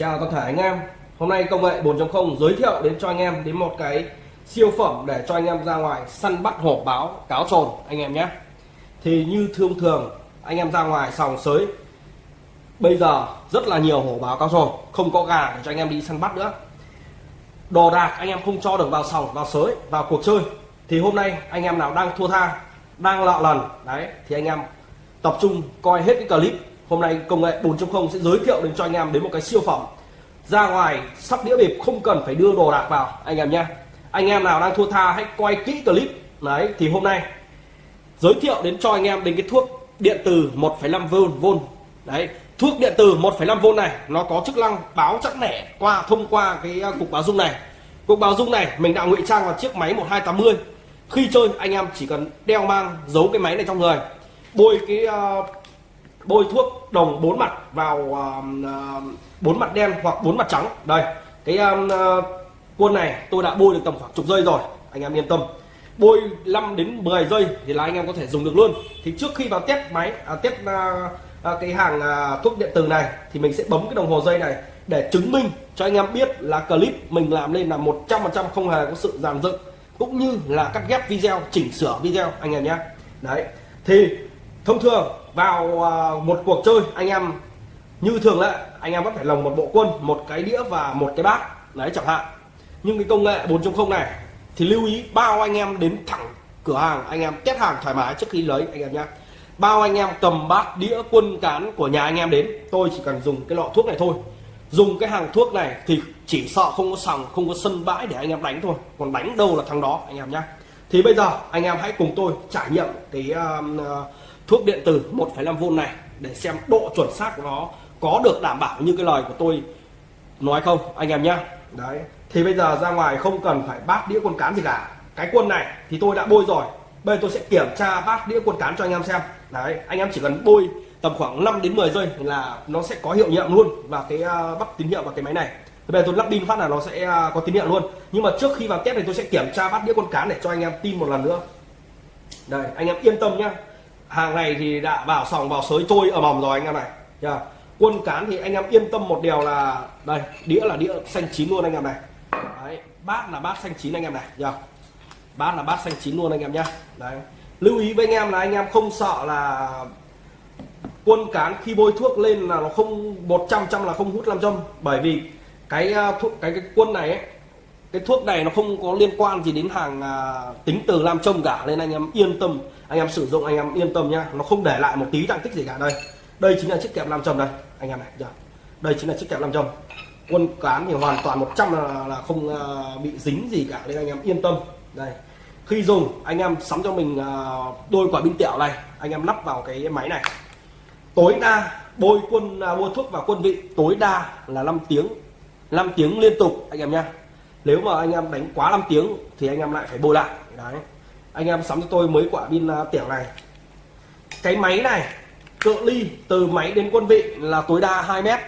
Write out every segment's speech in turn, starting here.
Chào toàn thể anh em. Hôm nay công nghệ 4.0 giới thiệu đến cho anh em đến một cái siêu phẩm để cho anh em ra ngoài săn bắt hổ báo, cáo trồn, anh em nhé. Thì như thông thường, anh em ra ngoài sòng sới, Bây giờ rất là nhiều hổ báo cáo trồn, Không có gà để cho anh em đi săn bắt nữa. Đồ đạc anh em không cho được vào sòng, vào sới, vào cuộc chơi. Thì hôm nay anh em nào đang thua tha, Đang lọ lần, Đấy, thì anh em tập trung coi hết cái clip hôm nay công nghệ 4.0 sẽ giới thiệu đến cho anh em đến một cái siêu phẩm. Ra ngoài sắp đĩa bịp không cần phải đưa đồ đạc vào anh em nhé. Anh em nào đang thua tha hãy quay kỹ clip. Đấy thì hôm nay giới thiệu đến cho anh em đến cái thuốc điện từ 1,5V đấy thuốc điện từ 1,5V này nó có chức năng báo chắc nẻ qua thông qua cái à, cục báo dung này. Cục báo dung này mình đã ngụy trang vào chiếc máy 1280 khi chơi anh em chỉ cần đeo mang giấu cái máy này trong người. Bôi cái uh, bôi thuốc đồng bốn mặt vào uh, bốn mặt đen hoặc bốn mặt trắng. Đây cái um, uh, quân này tôi đã bôi được tầm khoảng chục giây rồi anh em yên tâm. Bôi 5 đến 10 giây thì là anh em có thể dùng được luôn. Thì trước khi vào test máy à, test à, cái hàng à, thuốc điện tử này thì mình sẽ bấm cái đồng hồ dây này để chứng minh cho anh em biết là clip mình làm lên là 100% không hề có sự giảm dựng cũng như là cắt ghép video chỉnh sửa video anh em nhé. Đấy thì thông thường vào à, một cuộc chơi anh em như thường lệ anh em vẫn phải lồng một bộ quân một cái đĩa và một cái bát. Đấy chẳng hạn. Nhưng cái công nghệ 4.0 này thì lưu ý bao anh em đến thẳng cửa hàng anh em test hàng thoải mái trước khi lấy anh em nhé bao anh em cầm bát đĩa quân cán của nhà anh em đến tôi chỉ cần dùng cái lọ thuốc này thôi. Dùng cái hàng thuốc này thì chỉ sợ không có sòng không có sân bãi để anh em đánh thôi. Còn đánh đâu là thằng đó anh em nhé thì bây giờ anh em hãy cùng tôi trải nghiệm cái uh, thuốc điện tử 1,5V này để xem độ chuẩn xác của nó có được đảm bảo như cái lời của tôi nói không anh em nhé đấy thì bây giờ ra ngoài không cần phải bát đĩa quân cán gì cả. Cái quân này thì tôi đã bôi rồi. Bây giờ tôi sẽ kiểm tra bát đĩa quân cán cho anh em xem. Đấy anh em chỉ cần bôi tầm khoảng 5 đến 10 giây là nó sẽ có hiệu nghiệm luôn và cái à, bắt tín hiệu vào cái máy này. Bây giờ tôi lắp pin phát là nó sẽ à, có tín hiệu luôn. Nhưng mà trước khi vào test này tôi sẽ kiểm tra bát đĩa con cán để cho anh em tin một lần nữa. Đây anh em yên tâm nhá hàng này thì đã vào sòng vào sới trôi ở mầm rồi anh em này. Yeah. quân cán thì anh em yên tâm một điều là đây đĩa là đĩa xanh chín luôn anh em này. Đấy, bát là bát xanh chín anh em này. Yeah. bát là bát xanh chín luôn anh em nhá. Đấy. Lưu ý với anh em là anh em không sợ là quân cán khi bôi thuốc lên là nó không 100 trăm là không hút làm châm bởi vì cái à, thuốc cái cái quân này ấy, cái thuốc này nó không có liên quan gì đến hàng à, tính từ nam châm cả nên anh em yên tâm anh em sử dụng anh em yên tâm nhá. Nó không để lại một tí tăng tích gì cả. Đây đây chính là chiếc kẹp nam châm đây anh em này giờ đây chính là chiếc kẹp nam châm. Quân cán thì hoàn toàn 100 là, là không à, bị dính gì cả nên anh em yên tâm. Đây khi dùng anh em sắm cho mình à, đôi quả binh tẹo này anh em lắp vào cái máy này. Tối đa bôi quân uh, bôi thuốc vào quân vị tối đa là 5 tiếng 5 tiếng liên tục anh em nhá nếu mà anh em đánh quá 5 tiếng thì anh em lại phải bôi lại. Đấy. Anh em sắm cho tôi mấy quả pin à, tiểu này. Cái máy này, cự ly từ máy đến quân vị là tối đa 2 mét.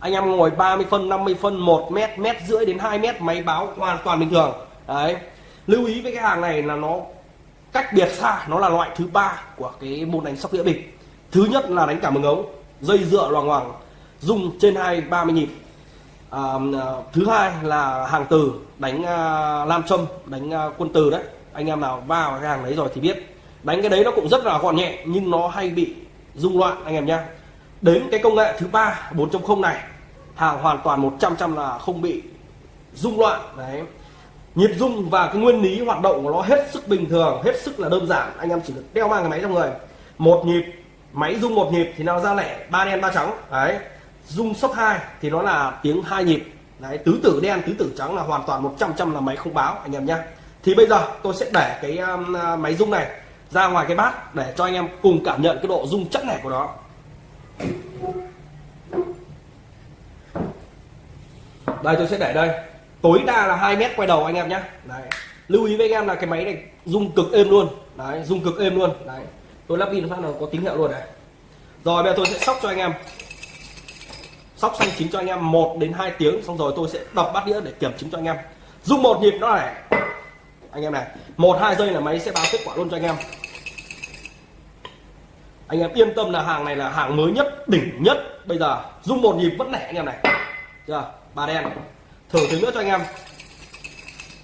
Anh em ngồi 30 phân 50 phân 1 mét mét rưỡi đến 2 mét, máy báo hoàn toàn bình thường. Đấy. Lưu ý với cái hàng này là nó cách biệt xa, nó là loại thứ ba của cái môn đánh sóc đĩa bịp. Thứ nhất là đánh cả mừng ống, dây dựa loằng hoàng dùng trên hai ba mươi nhịp à, thứ hai là hàng từ đánh à, lam châm đánh à, quân từ đấy. Anh em nào vào cái hàng đấy rồi thì biết. Đánh cái đấy nó cũng rất là gọn nhẹ nhưng nó hay bị rung loạn anh em nhé đến cái công nghệ thứ ba 4.0 này hàng hoàn toàn 100 trăm là không bị rung loạn đấy. Nhịp rung và cái nguyên lý hoạt động của nó hết sức bình thường hết sức là đơn giản. Anh em chỉ được đeo mang cái máy trong người. Một nhịp máy rung một nhịp thì nó ra lẻ ba đen ba trắng đấy rung sấp hai thì nó là tiếng hai nhịp. Đấy tứ tử đen tứ tử trắng là hoàn toàn 100 trăm là máy không báo anh em nhé thì bây giờ tôi sẽ để cái um, à, máy rung này ra ngoài cái bát để cho anh em cùng cảm nhận cái độ rung chắc này của nó. Đây tôi sẽ để đây. Tối đa là 2 mét quay đầu anh em nhé đấy lưu ý với anh em là cái máy này rung cực êm luôn. Đấy rung cực êm luôn. Đấy tôi lắp pin phát là có tín hiệu luôn này. Rồi bây giờ tôi sẽ sóc cho anh em sóc xanh chín cho anh em 1 đến 2 tiếng, xong rồi tôi sẽ đọc bát đĩa để kiểm chứng cho anh em. Dùng một nhịp nó này. Anh em này, một, hai giây là máy sẽ báo kết quả luôn cho anh em. Anh em yên tâm là hàng này là hàng mới nhất, đỉnh nhất. Bây giờ, dùng một nhịp vẫn lẻ anh em này. Chưa? Ba đen. Thử thứ nữa cho anh em.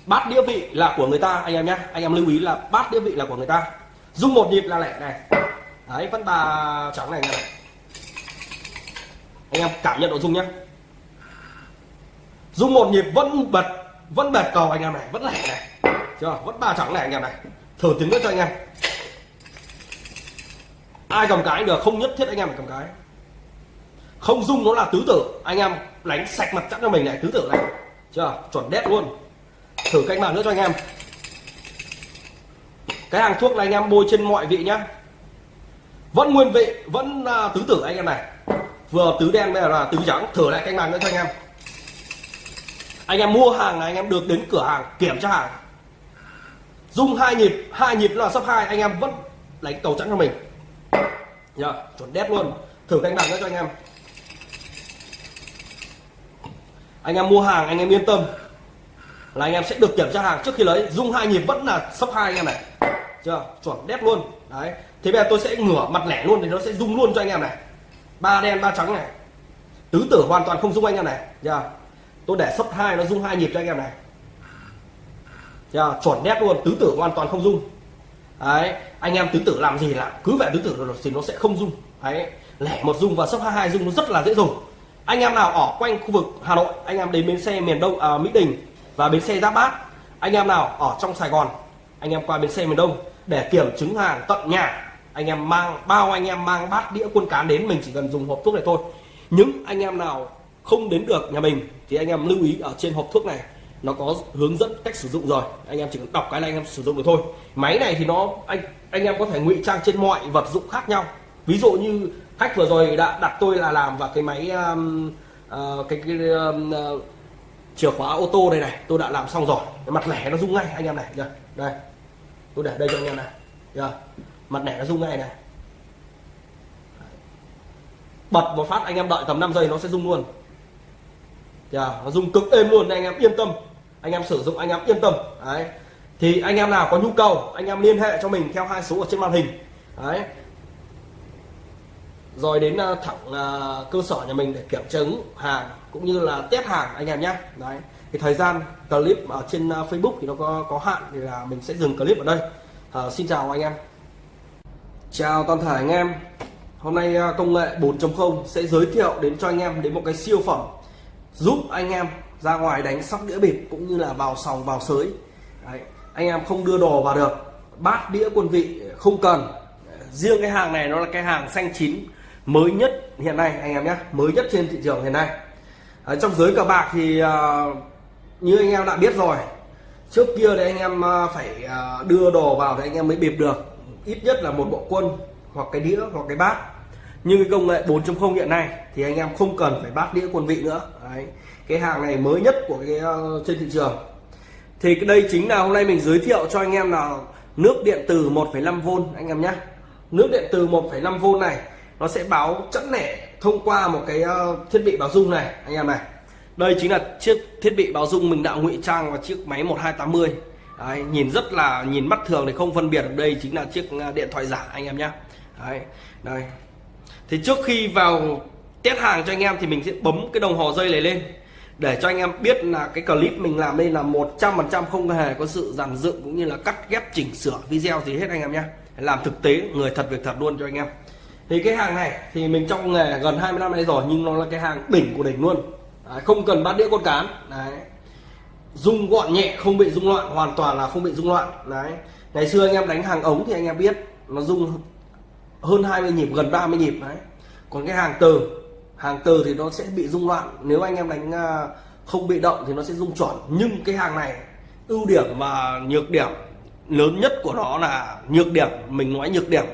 Bát đĩa vị là của người ta, anh em nhé. Anh em lưu ý là bát đĩa vị là của người ta. Dung một nhịp là lẻ này. Đấy, vẫn bà trắng này này anh em cảm nhận độ dung nhé. Dung một nhịp vẫn bật vẫn bệt cầu anh em này vẫn lẻ này. Chưa vẫn ba trắng này anh em này. Thử tiếng nữa cho anh em. Ai cầm cái được không nhất thiết anh em phải cầm cái. Không dung nó là tứ tử. Anh em đánh sạch mặt chắc cho mình này tứ tử này. Chưa chuẩn đét luôn. Thử cách bàn nữa cho anh em. Cái hàng thuốc này anh em bôi trên mọi vị nhá. Vẫn nguyên vị vẫn uh, tứ tử anh em này vừa tứ đen bây giờ là tứ trắng. Thử lại canh bàn nữa cho anh em. Anh em mua hàng là anh em được đến cửa hàng, kiểm tra hàng. Dung hai nhịp hai nhịp là sắp hai, anh em vẫn đánh cầu trắng cho mình. Nhá, chuẩn đét luôn. Thử canh bàn nữa cho anh em. Anh em mua hàng, anh em yên tâm là anh em sẽ được kiểm tra hàng trước khi lấy. Dung hai nhịp vẫn là sấp hai anh em này. Chưa, chuẩn đét luôn. Đấy, thế bây giờ tôi sẽ ngửa mặt lẻ luôn thì nó sẽ rung luôn cho anh em này ba đen ba trắng này. Tứ tử hoàn toàn không rung anh em này. Chưa? Tôi để sấp hai nó rung hai nhịp cho anh em này. Chưa? Chuẩn nét luôn tứ tử hoàn toàn không rung đấy anh em tứ tử làm gì là cứ vẻ tứ tử thì nó sẽ không rung đấy lẻ một rung và sấp hai hai rung nó rất là dễ dùng. Anh em nào ở quanh khu vực Hà Nội anh em đến bến xe miền Đông à, Mỹ Đình và bến xe Giáp Bát anh em nào ở trong Sài Gòn anh em qua bến xe miền Đông để kiểm chứng hàng tận nhà anh em mang bao anh em mang bát đĩa quân cán đến mình chỉ cần dùng hộp thuốc này thôi. Những anh em nào không đến được nhà mình thì anh em lưu ý ở trên hộp thuốc này nó có hướng dẫn cách sử dụng rồi. Anh em chỉ cần đọc cái là anh em sử dụng được thôi. Máy này thì nó anh anh em có thể ngụy trang trên mọi vật dụng khác nhau. Ví dụ như khách vừa rồi đã đặt tôi là làm vào cái máy um, uh, cái, cái um, uh, chìa khóa ô tô đây này tôi đã làm xong rồi. Cái mặt lẻ nó rung ngay anh em này đây, đây. Tôi để đây cho anh em này yeah mặt nẻ nó rung ngay này. Bật một phát anh em đợi tầm 5 giây nó sẽ rung luôn. Yeah. nó rung cực êm luôn anh em yên tâm. Anh em sử dụng anh em yên tâm. Đấy. Thì anh em nào có nhu cầu anh em liên hệ cho mình theo hai số ở trên màn hình. Đấy. Rồi đến à, thẳng à, cơ sở nhà mình để kiểm chứng hàng cũng như là test hàng anh em nhé. Đấy. Thì thời gian clip ở trên à, Facebook thì nó có có hạn thì là mình sẽ dừng clip ở đây. À, xin chào anh em chào toàn thể anh em. Hôm nay à, công nghệ 4.0 sẽ giới thiệu đến cho anh em đến một cái siêu phẩm giúp anh em ra ngoài đánh sóc đĩa bịp cũng như là vào sòng, vào sới. Đấy. anh em không đưa đồ vào được. Bát đĩa quân vị không cần. Riêng cái hàng này nó là cái hàng xanh chín mới nhất hiện nay, anh em nhé, mới nhất trên thị trường hiện nay. Ở trong giới cờ bạc thì à, như anh em đã biết rồi, trước kia thì anh em à, phải đưa đồ vào thì anh em mới bịp được ít nhất là một bộ quân hoặc cái đĩa hoặc cái bát. Nhưng cái công nghệ 4.0 hiện nay thì anh em không cần phải bát đĩa quân vị nữa. Đấy. cái hàng này mới nhất của cái uh, trên thị trường. Thì đây chính là hôm nay mình giới thiệu cho anh em là nước điện từ 1,5V anh em nhé. Nước điện từ 1,5V này nó sẽ báo chẵn lẻ thông qua một cái uh, thiết bị báo dung này anh em này. Đây chính là chiếc thiết bị báo dung mình đã ngụy trang vào chiếc máy 1280 Đấy, nhìn rất là nhìn mắt thường thì không phân biệt được đây chính là chiếc à, điện thoại giả anh em nhé Đấy, đây. Thì trước khi vào test hàng cho anh em thì mình sẽ bấm cái đồng hồ dây này lên để cho anh em biết là cái clip mình làm đây là 100% không hề có sự giàn dựng cũng như là cắt ghép chỉnh sửa video gì hết anh em nhé làm thực tế người thật việc thật luôn cho anh em. Thì cái hàng này thì mình trong nghề gần 20 năm nay rồi nhưng nó là cái hàng đỉnh của đỉnh luôn. Đấy, không cần bát đĩa con cán. Đấy rung gọn nhẹ, không bị rung loạn, hoàn toàn là không bị rung loạn. Đấy. Ngày xưa anh em đánh hàng ống thì anh em biết nó rung hơn 20 nhịp, gần 30 nhịp. Đấy. Còn cái hàng từ hàng từ thì nó sẽ bị rung loạn. Nếu anh em đánh à, không bị động thì nó sẽ rung chuẩn nhưng cái hàng này, ưu điểm và nhược điểm, lớn nhất của nó là nhược điểm, mình nói nhược điểm.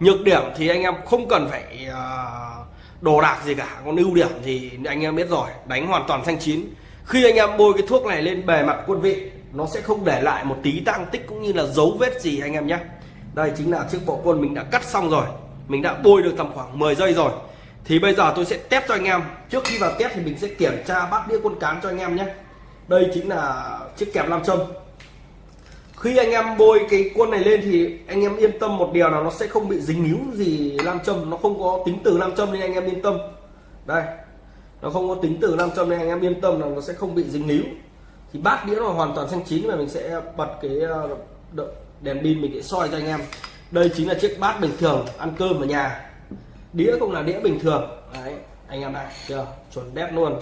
Nhược điểm thì anh em không cần phải à, đồ đạc gì cả. Còn ưu điểm thì anh em biết rồi, đánh hoàn toàn xanh chín khi anh em bôi cái thuốc này lên bề mặt quân vị, nó sẽ không để lại một tí tăng tích cũng như là dấu vết gì anh em nhé. Đây chính là chiếc bộ quân mình đã cắt xong rồi. Mình đã bôi được tầm khoảng 10 giây rồi. Thì bây giờ tôi sẽ test cho anh em. Trước khi vào test thì mình sẽ kiểm tra bát đĩa quân cán cho anh em nhé. Đây chính là chiếc kẹp nam châm. Khi anh em bôi cái quân này lên thì anh em yên tâm một điều là nó sẽ không bị dính níu gì nam châm. Nó không có tính từ nam châm nên anh em yên tâm. Đây nó không có tính từ nam châm nên anh em yên tâm là nó sẽ không bị dính níu thì bát đĩa nó hoàn toàn xanh chín và mình sẽ bật cái ờ, đèn pin mình sẽ soi cho anh em. Đây chính là chiếc bát bình thường ăn cơm ở nhà. Đĩa cũng là đĩa bình thường. Đấy anh em này chưa? Chuẩn đét luôn.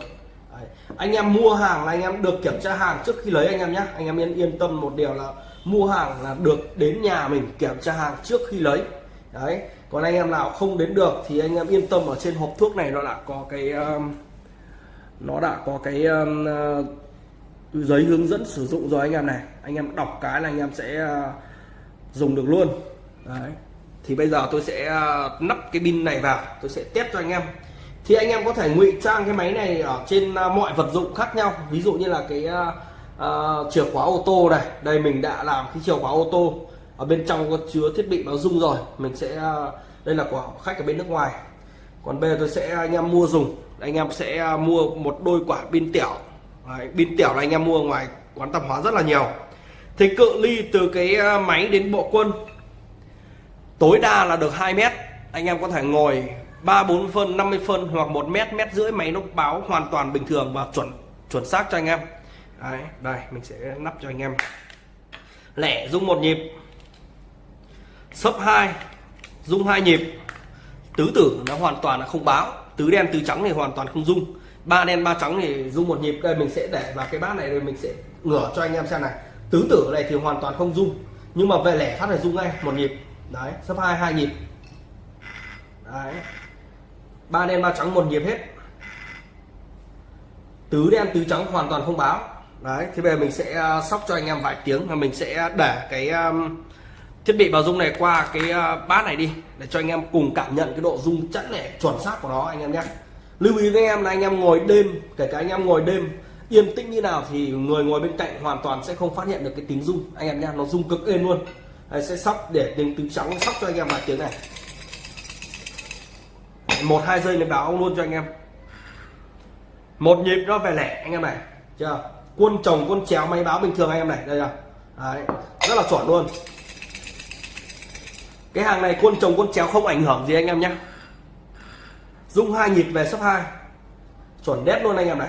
Đấy. anh em mua hàng là anh em được kiểm tra hàng trước khi lấy anh em nhé anh em yên yên tâm một điều là mua hàng là được đến nhà mình kiểm tra hàng trước khi lấy. Đấy còn anh em nào không đến được thì anh em yên tâm ở trên hộp thuốc này nó đã có cái um, nó đã có cái um, uh, giấy hướng dẫn sử dụng rồi anh em này. Anh em đọc cái là anh em sẽ uh, dùng được luôn. Đấy. Thì bây giờ tôi sẽ uh, nắp cái pin này vào. Tôi sẽ test cho anh em. Thì anh em có thể ngụy trang cái máy này ở trên uh, mọi vật dụng khác nhau. Ví dụ như là cái uh, uh, chìa khóa ô tô này. Đây mình đã làm cái chìa khóa ô tô ở bên trong có chứa thiết bị báo dung rồi. Mình sẽ uh, đây là của khách ở bên nước ngoài. Còn bây giờ tôi sẽ anh em mua dùng anh em sẽ à, mua một đôi quả pin tiểu Đấy, pin tiểu là anh em mua ngoài quán tạp hóa rất là nhiều. Thì cự ly từ cái à, máy đến bộ quân. Tối đa là được 2 mét. Anh em có thể ngồi 3 4 phân 50 phân hoặc 1 mét mét rưỡi máy nó báo hoàn toàn bình thường và chuẩn chuẩn xác cho anh em. Đấy, đây mình sẽ nắp cho anh em. Lẻ dung một nhịp. Sấp 2 dung hai nhịp. Tứ tử nó hoàn toàn là không báo tứ đen tứ trắng thì hoàn toàn không dung ba đen ba trắng thì dung một nhịp. Đây mình sẽ để vào cái bát này rồi mình sẽ ngửa cho anh em xem này. Tứ tử này thì hoàn toàn không dung nhưng mà về lẻ phát là dung ngay một nhịp. Đấy sấp hai hai nhịp. Đấy. Ba đen ba trắng một nhịp hết. Tứ đen tứ trắng hoàn toàn không báo. Đấy thế bây giờ mình sẽ à, sóc cho anh em vài tiếng và mình sẽ để cái um, thiết bị vào dung này qua cái à, bát này đi để cho anh em cùng cảm nhận cái độ dung chẵn lẻ chuẩn xác của nó anh em nhé. Lưu ý với em là anh em ngồi đêm kể cả anh em ngồi đêm yên tĩnh như nào thì người ngồi bên cạnh hoàn toàn sẽ không phát hiện được cái tiếng rung. Anh em nhé nó rung cực êm luôn. Đây, sẽ sóc để tiếng tứ trắng sóc cho anh em vài tiếng này. Một hai giây mới báo luôn cho anh em. Một nhịp nó về lẻ anh em này chưa? Quân chồng quân chéo máy báo bình thường anh em này đây là Đấy, rất là chuẩn luôn cái hàng này quân trồng quân chéo không ảnh hưởng gì anh em nhé. Dung hai nhịp về sấp hai. Chuẩn đét luôn anh em này.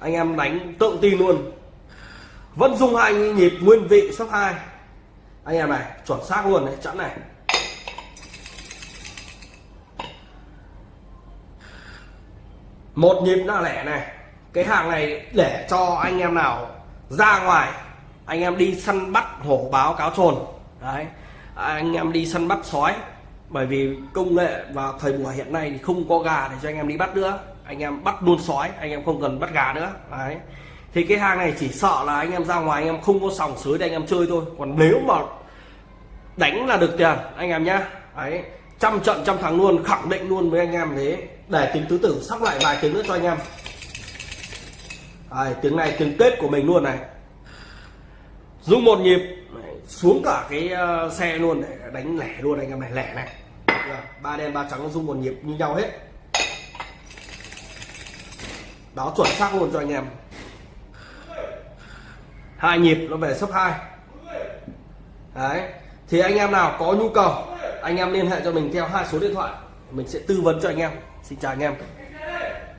Anh em đánh tự tin luôn. Vẫn dung hai nhịp nguyên vị sấp hai. Anh em này, chuẩn xác luôn đấy, chẵn này. Một nhịp là lẻ này. Cái hàng này để cho anh em nào ra ngoài anh em đi săn bắt hổ báo cáo trồn. Đấy. Anh em đi săn bắt sói. Bởi vì công nghệ và thời buổi hiện nay thì không có gà để cho anh em đi bắt nữa. Anh em bắt luôn sói anh em không cần bắt gà nữa. Đấy. Thì cái hàng này chỉ sợ là anh em ra ngoài anh em không có sòng sới để anh em chơi thôi. Còn nếu mà đánh là được tiền anh em nhá. Đấy. Trăm trận trăm thắng luôn khẳng định luôn với anh em thế. Để tiếng tứ tử sắp lại vài tiếng nữa cho anh em. Đấy, tiếng này tiếng tết của mình luôn này rung một nhịp. Xuống cả cái ờ, xe luôn để đánh lẻ luôn anh em này, lẻ này. Ba đen, ba trắng rung một nhịp như nhau hết. Báo chuẩn xác luôn cho anh em. Hai nhịp nó về sấp hai. Đấy, thì anh em nào có nhu cầu, anh em liên hệ cho mình theo hai số điện thoại. Mình sẽ tư vấn cho anh em. Xin chào anh em.